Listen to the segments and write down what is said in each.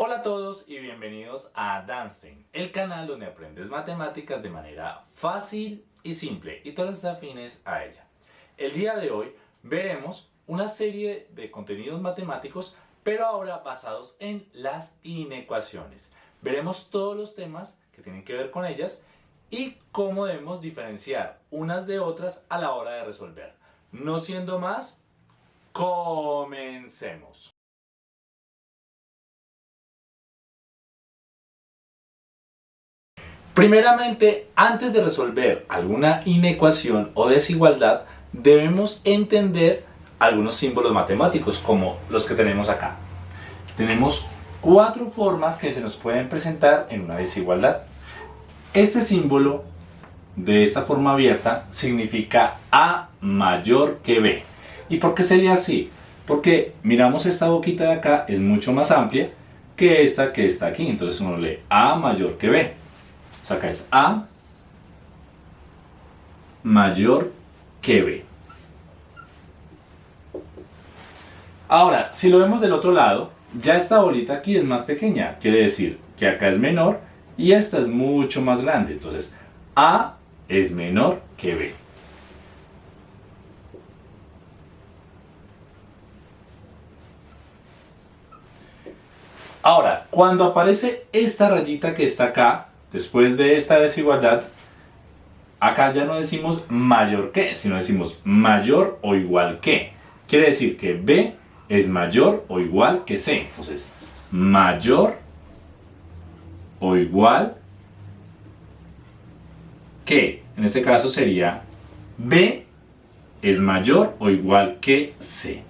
Hola a todos y bienvenidos a Danstein, el canal donde aprendes matemáticas de manera fácil y simple y todas las afines a ella. El día de hoy veremos una serie de contenidos matemáticos pero ahora basados en las inecuaciones. Veremos todos los temas que tienen que ver con ellas y cómo debemos diferenciar unas de otras a la hora de resolver. No siendo más, comencemos. Primeramente, antes de resolver alguna inecuación o desigualdad, debemos entender algunos símbolos matemáticos como los que tenemos acá. Tenemos cuatro formas que se nos pueden presentar en una desigualdad. Este símbolo de esta forma abierta significa A mayor que B. ¿Y por qué sería así? Porque miramos esta boquita de acá es mucho más amplia que esta que está aquí. Entonces uno lee A mayor que B. Sea, acá es A mayor que B. Ahora, si lo vemos del otro lado, ya esta bolita aquí es más pequeña. Quiere decir que acá es menor y esta es mucho más grande. Entonces, A es menor que B. Ahora, cuando aparece esta rayita que está acá, después de esta desigualdad, acá ya no decimos mayor que, sino decimos mayor o igual que. Quiere decir que B es mayor o igual que C. Entonces, mayor o igual que, en este caso sería B es mayor o igual que C.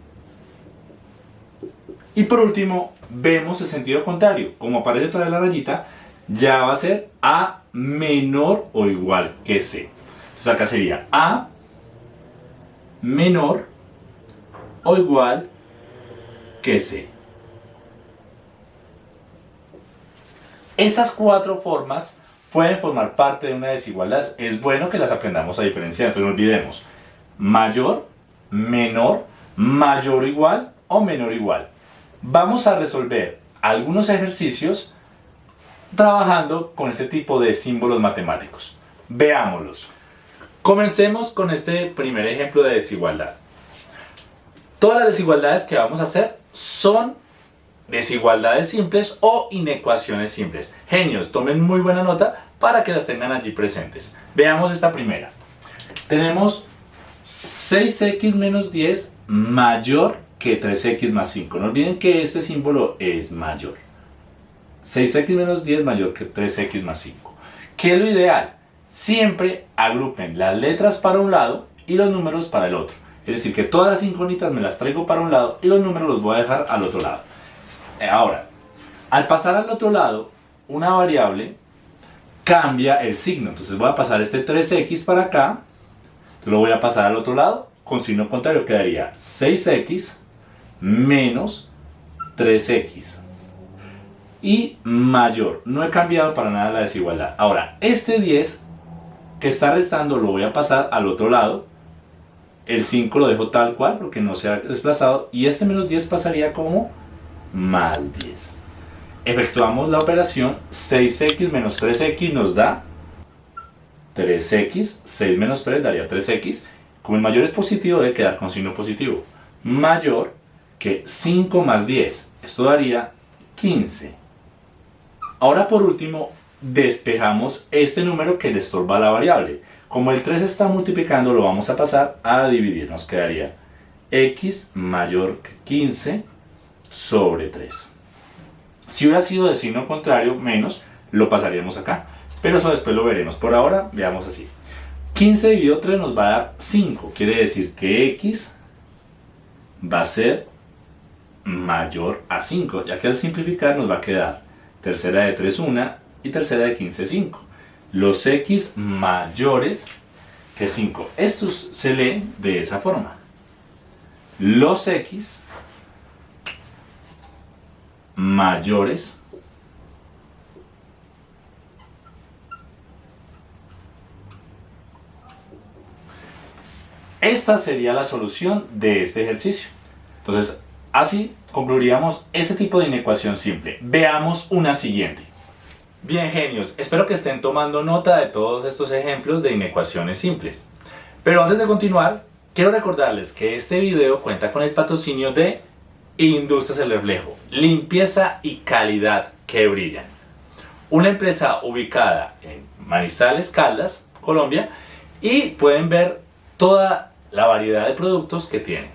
Y por último, vemos el sentido contrario. Como aparece toda la rayita, ya va a ser A menor o igual que C. Entonces acá sería A menor o igual que C. Estas cuatro formas pueden formar parte de una desigualdad. Es bueno que las aprendamos a diferenciar, entonces no olvidemos. Mayor, menor, mayor o igual o menor o igual. Vamos a resolver algunos ejercicios trabajando con este tipo de símbolos matemáticos. Veámoslos. Comencemos con este primer ejemplo de desigualdad. Todas las desigualdades que vamos a hacer son desigualdades simples o inecuaciones simples. Genios, tomen muy buena nota para que las tengan allí presentes. Veamos esta primera. Tenemos 6x menos 10 mayor que 3x más 5. No olviden que este símbolo es mayor. 6x menos 10 mayor que 3x más 5. ¿Qué es lo ideal? Siempre agrupen las letras para un lado y los números para el otro. Es decir, que todas las incógnitas me las traigo para un lado y los números los voy a dejar al otro lado. Ahora, al pasar al otro lado, una variable cambia el signo. Entonces voy a pasar este 3x para acá, lo voy a pasar al otro lado, con signo contrario quedaría 6x menos 3x y mayor. No he cambiado para nada la desigualdad. Ahora, este 10 que está restando lo voy a pasar al otro lado. El 5 lo dejo tal cual porque no se ha desplazado. Y este menos 10 pasaría como más 10. Efectuamos la operación 6x menos 3x nos da 3x. 6 menos 3 daría 3x. Como el mayor es positivo debe quedar con signo positivo. Mayor que 5 más 10. Esto daría 15. Ahora por último, despejamos este número que le estorba la variable. Como el 3 está multiplicando, lo vamos a pasar a dividir. Nos quedaría x mayor que 15 sobre 3. Si hubiera sido de signo contrario, menos, lo pasaríamos acá. Pero eso después lo veremos. Por ahora, veamos así. 15 dividido 3 nos va a dar 5. Quiere decir que x va a ser mayor a 5. Ya que al simplificar nos va a quedar tercera de 3, 1 y tercera de 15, 5. Los x mayores que 5. Estos se leen de esa forma. Los x mayores Esta sería la solución de este ejercicio. Entonces, Así concluiríamos este tipo de inecuación simple. Veamos una siguiente. Bien genios, espero que estén tomando nota de todos estos ejemplos de inecuaciones simples. Pero antes de continuar, quiero recordarles que este video cuenta con el patrocinio de Industrias El Reflejo, limpieza y calidad que brillan. Una empresa ubicada en Manizales, Caldas, Colombia, y pueden ver toda la variedad de productos que tienen.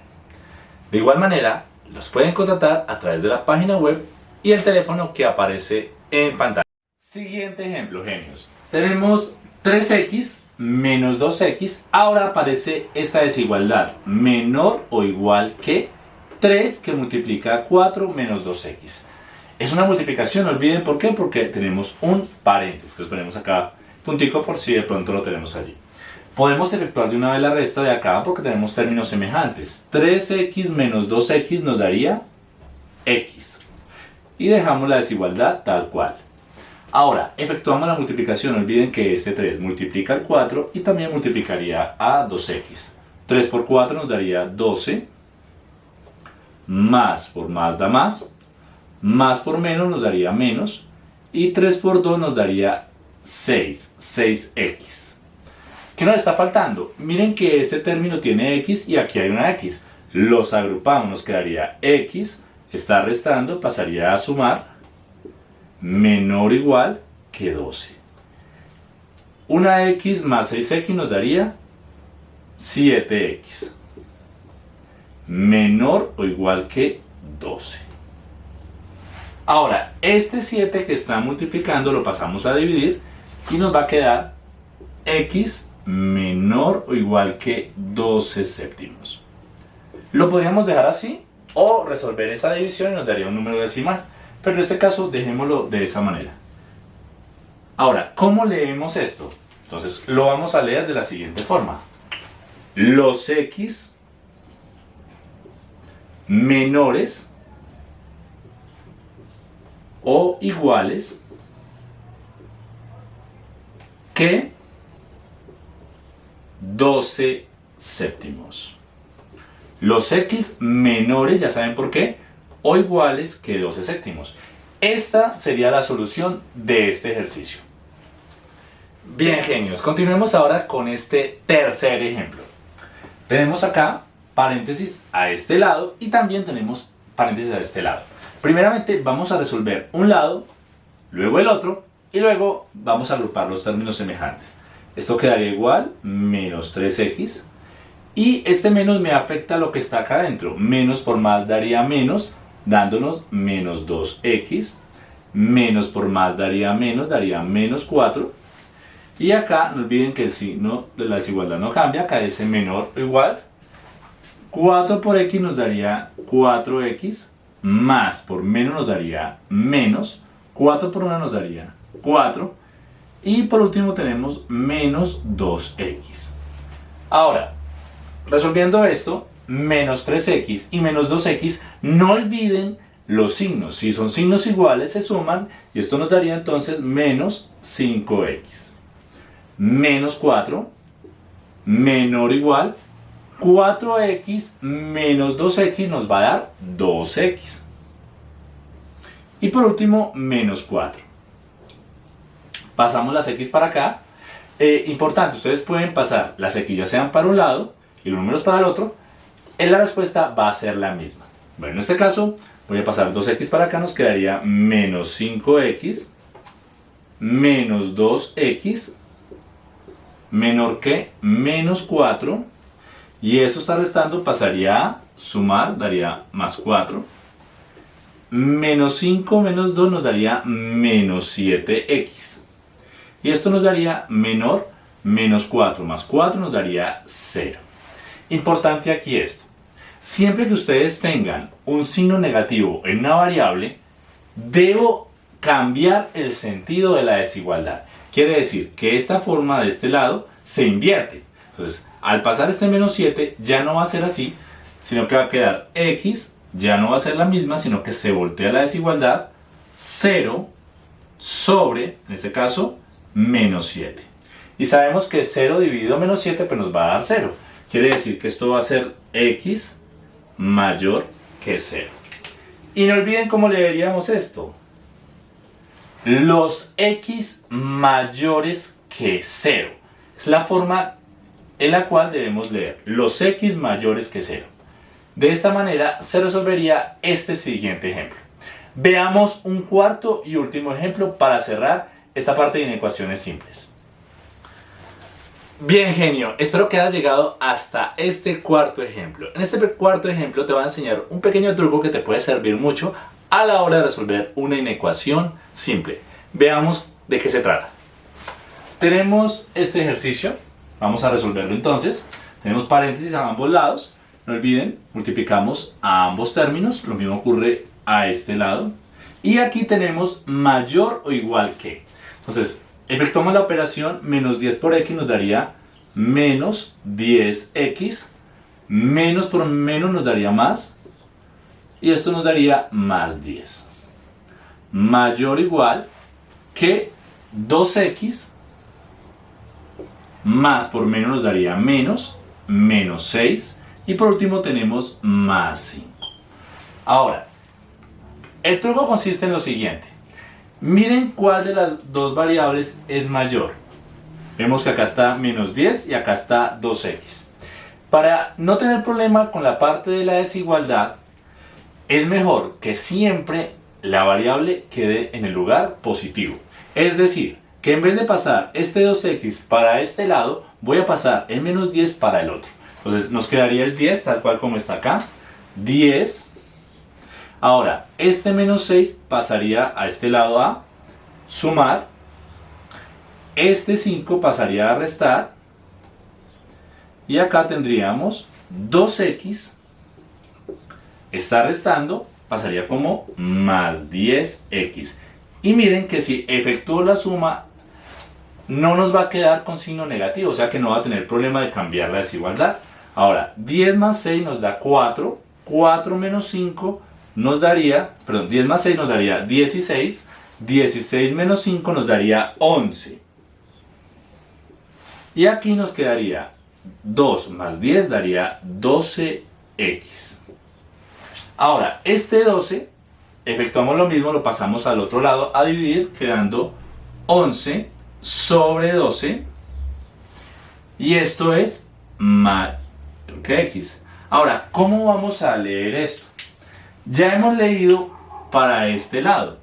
De igual manera, los pueden contratar a través de la página web y el teléfono que aparece en pantalla. Siguiente ejemplo, genios. Tenemos 3x menos 2x. Ahora aparece esta desigualdad, menor o igual que 3 que multiplica 4 menos 2x. Es una multiplicación, no olviden por qué, porque tenemos un paréntesis. Entonces ponemos acá puntico por si de pronto lo tenemos allí. Podemos efectuar de una vez la resta de acá porque tenemos términos semejantes. 3x menos 2x nos daría x. Y dejamos la desigualdad tal cual. Ahora, efectuamos la multiplicación. No olviden que este 3 multiplica el 4 y también multiplicaría a 2x. 3 por 4 nos daría 12. Más por más da más. Más por menos nos daría menos. Y 3 por 2 nos daría 6. 6x. ¿Qué nos está faltando? Miren que este término tiene x y aquí hay una x. Los agrupamos, nos quedaría x, está restando, pasaría a sumar, menor o igual que 12. Una x más 6x nos daría 7x. Menor o igual que 12. Ahora, este 7 que está multiplicando lo pasamos a dividir y nos va a quedar x menor o igual que 12 séptimos. Lo podríamos dejar así o resolver esa división y nos daría un número decimal. Pero en este caso dejémoslo de esa manera. Ahora, ¿cómo leemos esto? Entonces lo vamos a leer de la siguiente forma. Los x menores o iguales que 12 séptimos. Los x menores, ya saben por qué, o iguales que 12 séptimos. Esta sería la solución de este ejercicio. Bien, genios, continuemos ahora con este tercer ejemplo. Tenemos acá paréntesis a este lado y también tenemos paréntesis a este lado. Primeramente vamos a resolver un lado, luego el otro y luego vamos a agrupar los términos semejantes. Esto quedaría igual, menos 3x. Y este menos me afecta a lo que está acá adentro. Menos por más daría menos, dándonos menos 2x. Menos por más daría menos, daría menos 4. Y acá, no olviden que el signo de la desigualdad no cambia, acá ese menor o igual. 4 por x nos daría 4x, más por menos nos daría menos. 4 por 1 nos daría 4 y por último tenemos menos 2x. Ahora, resolviendo esto, menos 3x y menos 2x, no olviden los signos. Si son signos iguales se suman y esto nos daría entonces menos 5x. Menos 4, menor o igual, 4x menos 2x nos va a dar 2x. Y por último, menos 4 pasamos las X para acá. Eh, importante, ustedes pueden pasar las X ya sean para un lado y los números para el otro, en la respuesta va a ser la misma. Bueno, en este caso voy a pasar 2X para acá, nos quedaría menos 5X, menos 2X, menor que menos 4, y eso está restando, pasaría a sumar, daría más 4, menos 5 menos 2 nos daría menos 7X. Y esto nos daría menor, menos 4 más 4 nos daría 0. Importante aquí esto. Siempre que ustedes tengan un signo negativo en una variable, debo cambiar el sentido de la desigualdad. Quiere decir que esta forma de este lado se invierte. Entonces, al pasar este menos 7, ya no va a ser así, sino que va a quedar x, ya no va a ser la misma, sino que se voltea la desigualdad, 0 sobre, en este caso, menos 7. Y sabemos que 0 dividido menos 7 pues nos va a dar 0. Quiere decir que esto va a ser x mayor que 0. Y no olviden cómo leeríamos esto. Los x mayores que 0. Es la forma en la cual debemos leer los x mayores que 0. De esta manera se resolvería este siguiente ejemplo. Veamos un cuarto y último ejemplo para cerrar esta parte de inecuaciones simples. Bien genio, espero que hayas llegado hasta este cuarto ejemplo. En este cuarto ejemplo te voy a enseñar un pequeño truco que te puede servir mucho a la hora de resolver una inecuación simple. Veamos de qué se trata. Tenemos este ejercicio, vamos a resolverlo entonces. Tenemos paréntesis a ambos lados, no olviden, multiplicamos a ambos términos, lo mismo ocurre a este lado. Y aquí tenemos mayor o igual que. Entonces, efectuamos la operación menos 10 por x nos daría menos 10x. Menos por menos nos daría más. Y esto nos daría más 10. Mayor o igual que 2x más por menos nos daría menos, menos 6 y por último tenemos más 5. Ahora, el truco consiste en lo siguiente. Miren cuál de las dos variables es mayor. Vemos que acá está menos 10 y acá está 2x. Para no tener problema con la parte de la desigualdad, es mejor que siempre la variable quede en el lugar positivo. Es decir, que en vez de pasar este 2x para este lado, voy a pasar el menos 10 para el otro. Entonces nos quedaría el 10 tal cual como está acá. 10 Ahora, este menos 6 pasaría a este lado a sumar. Este 5 pasaría a restar. Y acá tendríamos 2x. Está restando, pasaría como más 10x. Y miren que si efectúo la suma, no nos va a quedar con signo negativo, o sea que no va a tener problema de cambiar la desigualdad. Ahora, 10 más 6 nos da 4, 4 menos 5 nos daría, perdón, 10 más 6 nos daría 16, 16 menos 5 nos daría 11. Y aquí nos quedaría 2 más 10 daría 12x. Ahora, este 12, efectuamos lo mismo, lo pasamos al otro lado a dividir, quedando 11 sobre 12. Y esto es más que x. Ahora, ¿cómo vamos a leer esto? Ya hemos leído para este lado.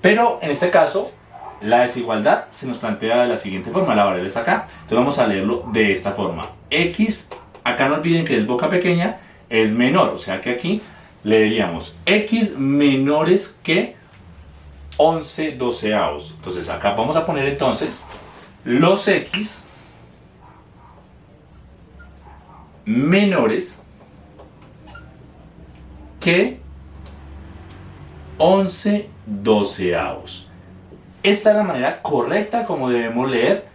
Pero en este caso, la desigualdad se nos plantea de la siguiente forma. La variable está acá. Entonces vamos a leerlo de esta forma. X, acá no olviden que es boca pequeña, es menor. O sea que aquí leeríamos X menores que 11 doceavos. Entonces acá vamos a poner entonces los X menores que 11 doceavos. Esta es la manera correcta como debemos leer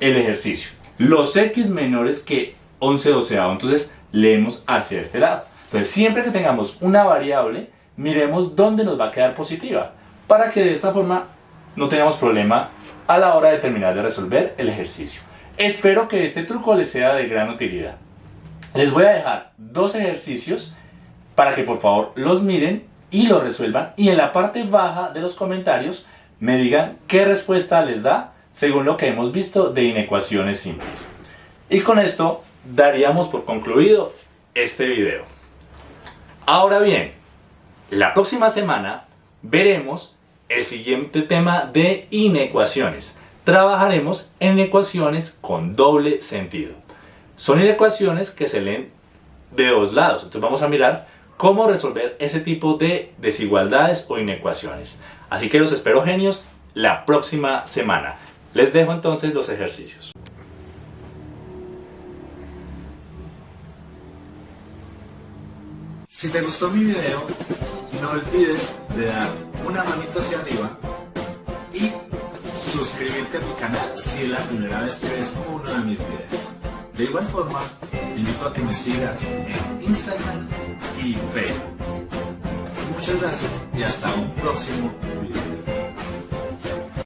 el ejercicio. Los x menores que 11 doceavos. Entonces leemos hacia este lado. Entonces siempre que tengamos una variable, miremos dónde nos va a quedar positiva. Para que de esta forma no tengamos problema a la hora de terminar de resolver el ejercicio. Espero que este truco les sea de gran utilidad. Les voy a dejar dos ejercicios para que por favor los miren y los resuelvan y en la parte baja de los comentarios me digan qué respuesta les da según lo que hemos visto de inecuaciones simples. Y con esto daríamos por concluido este video. Ahora bien, la próxima semana veremos el siguiente tema de inecuaciones. Trabajaremos en ecuaciones con doble sentido. Son inecuaciones que se leen de dos lados. Entonces vamos a mirar cómo resolver ese tipo de desigualdades o inecuaciones. Así que los espero genios la próxima semana. Les dejo entonces los ejercicios. Si te gustó mi video, no olvides de dar una manita hacia arriba y suscribirte a mi canal si es la primera vez que ves uno de mis videos. De igual forma, invito a que me sigas en Instagram y Facebook. Muchas gracias y hasta un próximo video.